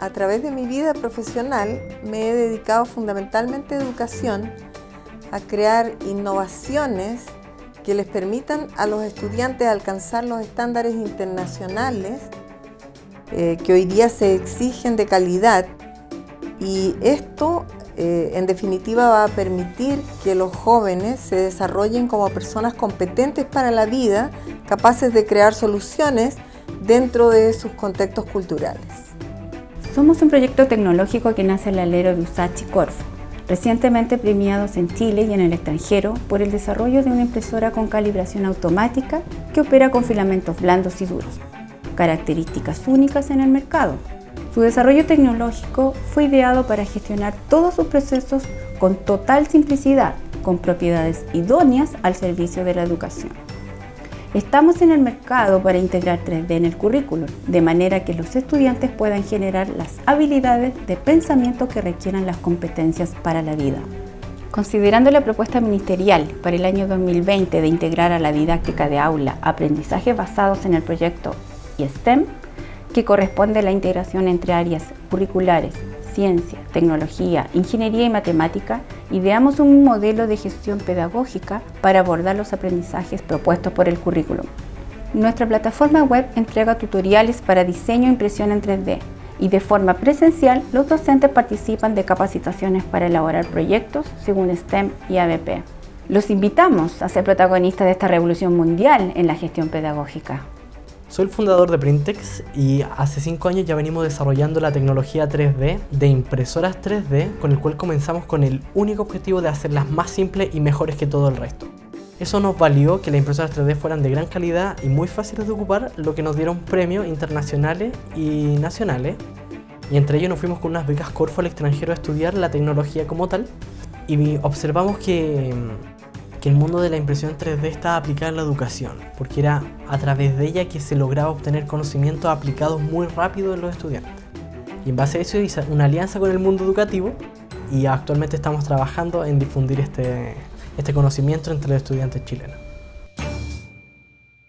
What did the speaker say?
A través de mi vida profesional me he dedicado fundamentalmente a educación, a crear innovaciones que les permitan a los estudiantes alcanzar los estándares internacionales eh, que hoy día se exigen de calidad y esto eh, en definitiva va a permitir que los jóvenes se desarrollen como personas competentes para la vida, capaces de crear soluciones dentro de sus contextos culturales. Somos un proyecto tecnológico que nace el alero de Usachi Corfo, recientemente premiados en Chile y en el extranjero por el desarrollo de una impresora con calibración automática que opera con filamentos blandos y duros, características únicas en el mercado. Su desarrollo tecnológico fue ideado para gestionar todos sus procesos con total simplicidad, con propiedades idóneas al servicio de la educación. Estamos en el mercado para integrar 3D en el currículo, de manera que los estudiantes puedan generar las habilidades de pensamiento que requieran las competencias para la vida. Considerando la propuesta ministerial para el año 2020 de integrar a la didáctica de aula aprendizajes basados en el proyecto y STEM, que corresponde a la integración entre áreas curriculares, ciencia, tecnología, ingeniería y matemática, ideamos un modelo de gestión pedagógica para abordar los aprendizajes propuestos por el currículum. Nuestra plataforma web entrega tutoriales para diseño e impresión en 3D y de forma presencial los docentes participan de capacitaciones para elaborar proyectos según STEM y ABP. Los invitamos a ser protagonistas de esta revolución mundial en la gestión pedagógica. Soy el fundador de Printex y hace 5 años ya venimos desarrollando la tecnología 3D de impresoras 3D con el cual comenzamos con el único objetivo de hacerlas más simples y mejores que todo el resto. Eso nos valió que las impresoras 3D fueran de gran calidad y muy fáciles de ocupar, lo que nos dieron premios internacionales y nacionales. Y entre ellos nos fuimos con unas becas Corfo al extranjero a estudiar la tecnología como tal y observamos que que el mundo de la impresión 3D estaba aplicado en la educación, porque era a través de ella que se lograba obtener conocimientos aplicados muy rápido en los estudiantes. Y en base a eso hice una alianza con el mundo educativo y actualmente estamos trabajando en difundir este, este conocimiento entre los estudiantes chilenos.